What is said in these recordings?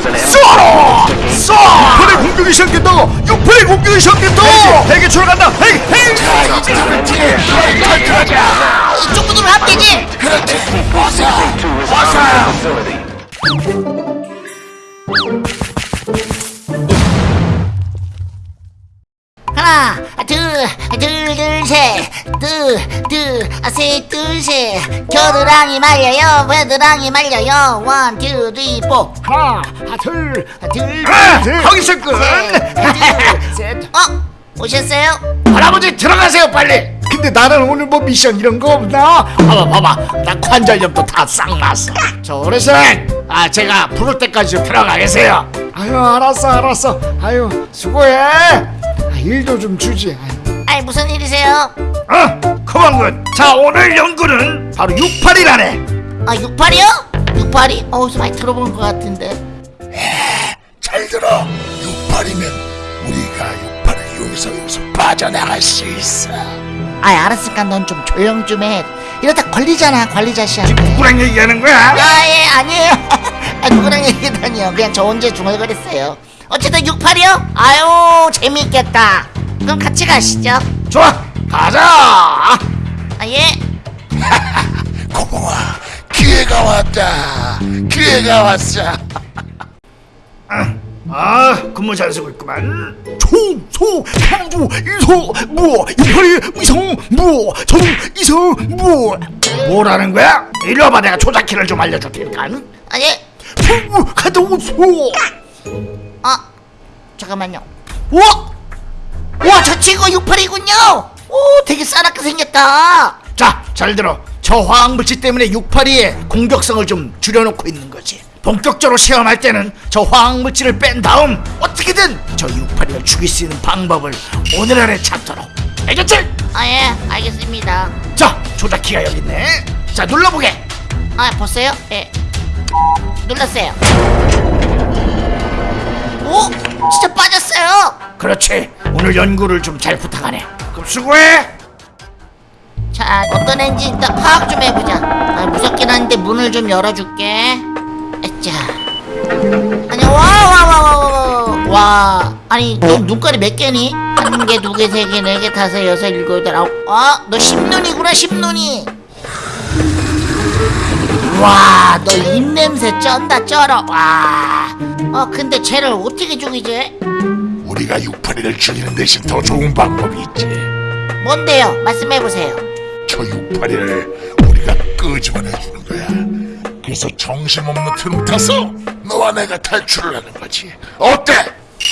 쏘라! 쏘! 6판의 공격이 시작된다! 6판의 공격이 시작된다! 핵이 출간다! 핵! 핵! 이쪽 문으로 합계지 하나 둘둘셋둘둘셋둘셋 겨드랑이 말려요 겨드랑이 말려요 원, 투, 쓰리, 포 하나, 둘, 둘, 아, 하기 시작은! 셋. 어? 오셨어요? 할아버지 들어가세요 빨리! 근데 나는 오늘 뭐 미션 이런 거 없나? 봐봐 봐봐 나 관절염도 다 싹 났어 저 어르신 아 제가 부를 때까지 좀 들어가 계세요 아유 알았어 알았어 아유 수고해 아, 일도 좀 주지 아이 무슨 일이세요? 어? 그만군 자 오늘 연구는 바로 68이라네 아 68이요? 68이? 어디서 많이 들어본 것 같은데 잘 들어 68이면 우리가 68을 이용해서 여기서 빠져나갈 수 있어 아이 알았으니까 넌 좀 조용 좀해 이러다 걸리잖아 관리자 씨한테 누구랑 얘기하는 거야? 아예 아니에요 아, 누구랑 얘기다니요 그냥 저 혼자 중얼거렸어요 어쨌든 68이요? 아유 재미있겠다 그럼 같이 가시죠. 좋아 가자. 아 예. 고봉아 기회가 왔다. 기회가 왔어. 아 근무 잘 쓰고 있구만. 총소 강주 이소 무어 이파리 위성 무어 정 이성 무어. 뭐라는 거야? 이리 와봐 내가 조작키를 좀 알려줄 테니까. 아예. 풍부 가다 오소. 아 잠깐만요. 우와 우 와 저 친구 68이군요 오 되게 싸납게 생겼다 자, 잘 들어. 저 화학물질 때문에 68이의 공격성을 좀 줄여놓고 있는 거지. 본격적으로 시험할 때는 저 화학물질을 뺀 다음 어떻게든 저 68이를 죽일 수 있는 방법을 오늘 안에 찾도록. 알겠지? 아 예 알겠습니다 자, 조작키가 여기 있네. 자, 눌러보게. 아 보세요 예 눌렀어요 오 진짜 빠졌어요 그렇지. 오늘 연구를 좀 잘 부탁하네. 그럼 수고해. 자 어떤 애인지 일단 파악 좀 해보자. 아, 무섭긴 한데 문을 좀 열어줄게. 자 아니 와와와와와 와 아니 너 눈깔이 몇 개니? 한 개, 두 개, 세 개, 네 개, 다섯, 여섯, 일곱, 여덟, 아홉. 아 너 십눈이구나 십눈이. 와 너 입냄새 쩐다 쩔어. 와 어 근데 쟤를 어떻게 죽이지? 우리가 68이를 죽이는 대신 더 좋은 방법이 있지. 뭔데요? 말씀해보세요. 저 68이를 우리가 끄집어내 주는 거야. 그래서 정신없는 틈 타서 너와 내가 탈출을 하는 거지. 어때?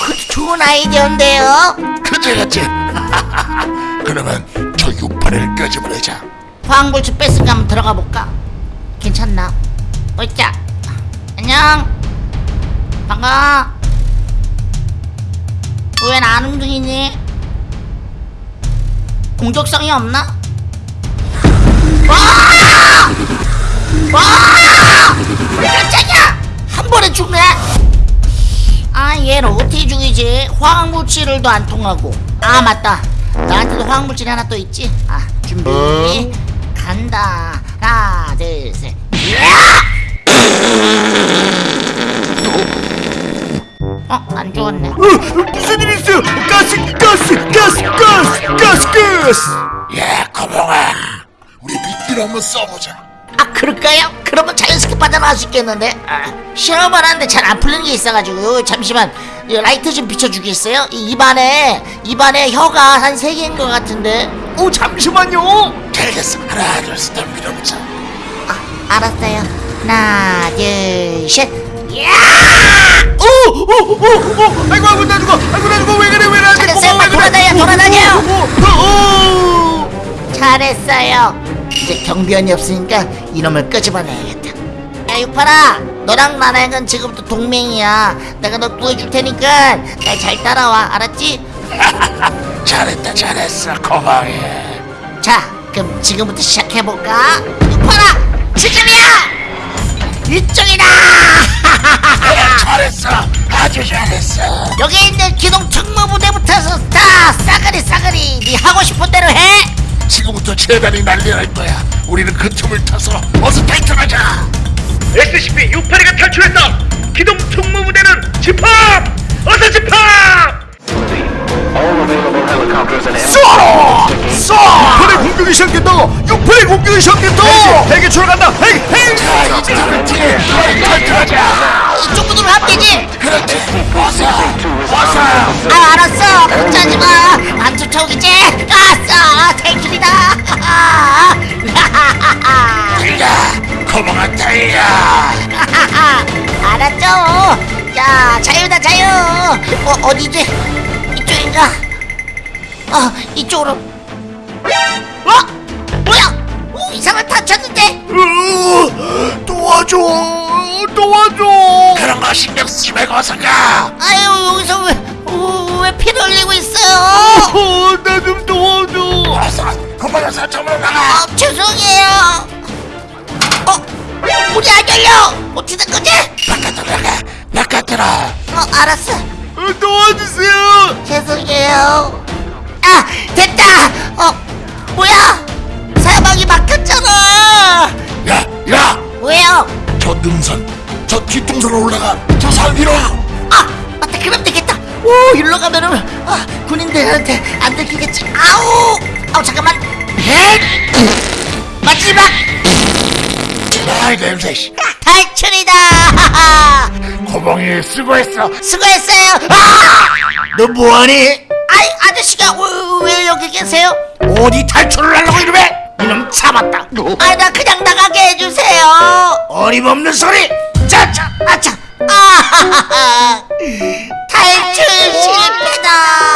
그 좋은 아이디어인데요? 그지 그지 그러면 저 68이를 끄집어내자. 화학물질 뺐으니까 한번 들어가 볼까? 괜찮나? 어이자. 안녕. 반가워 왜나안 움직이니? 공격성이 없나? 와! 와! 깜짝이야! 한 번에 죽네? 아 얘를 어떻게 죽이지? 화학물질을도 안 통하고 아 맞다 나한테도 화학물질이 하나 또 있지? 아 준비 간다 하나 둘셋 어? 안 죽었네 어, 무슨 일 있어요? 가스, 가스, 가스, 가스, 가스, 가스. 야 거봉아 우리 미끼를 한번 써보자 아 그럴까요? 그러면 자연스럽게 빠져나갈 수 있겠는데 아, 실험을 하는데 잘 안 풀리는 게 있어가지고 잠시만 이 라이트 좀 비춰주겠어요? 이 입안에 입안에 혀가 한 세 개인 것 같은데 오, 잠시만요. 알겠어 하나 둘셋 밀어보자 아 알았어요 하나 둘셋 오, 오, 오, 오, 아이고, 아이고, 나 죽어, 아이고, 나 죽어, 왜 그래, 왜 나한테 잘했어요, 고마워, 왜 그래? 돌아다녀, 돌아다녀. 오, 오, 오. 잘했어요. 이제 경비원이 없으니까 이놈을 끄집어내야겠다. 야 육팔아 너랑 나랑은 지금부터 동맹이야. 내가 너 구해줄 테니까 날 잘 따라와. 알았지? 잘했다 잘했어. 거봉이 자 그럼 지금부터 시작해볼까? 육팔아 지금이야! 이쪽이다! 잘했어 도와주셔야겠어 여기 있는 기동 특무부대부터 해서 다 싸그리 싸그리 네 하고 싶은 대로 해 지금부터 재단이 난리날 거야 우리는 그 틈을 타서 어서 탈출하자 SCP-682가 탈출했다 기동 특무부대는 집합! 어서 집합! 쏘! 쏘! 군의 공격이 시작됐다! 헬기 출간다. 헬기 헬기! 자 이제 그렇지. 탈출하자 이쪽 문으로 하면 되지? 그렇지. 어서 어서 아 알았어. 걱정하지 마 안 쫓아오겠지? 아싸 탈출이다. 달려 거봉아 달려 알았죠? 자 자유다 자유. 어 어디지 이쪽인가? 어 이쪽으로. 어 이상한 다쳤는데. 으, 도와줘 도와줘. 그런 거 신경 쓰지 말고 어서 가. 아유 여기서 왜, 어, 왜 피를 흘리고 있어요? 어, 나좀 도와줘. 어서 사점으로 나가. 아 죄송해요. 어 문이 안 열려. 어떻게 된 거지? 바깥으로 나가 바깥으로. 어 알았어. 어, 도와주세요. 죄송해요. 아, 됐다. 어, 뭐야? 사방이 막혔 저 능선 저 뒷동선으로 올라가 저 산 위로 아, 맞다. 그럼 되겠다. 오, 일로 가면은 아, 군인들한테 안 들키겠지. 아우, 아우 잠깐만. 헷! 마지막 아이 냄새 씨 탈출이다. 거봉이 수고했어 수고했어요. 아, 너 뭐하니? 아이 아저씨가 왜, 왜 여기 계세요? 어디 탈출을 하려고 이러면 이 놈 잡았다 아, 나 그냥 나가게 해주세요. 어림없는 소리 자자 아차! 아하하하! 탈출 실패다!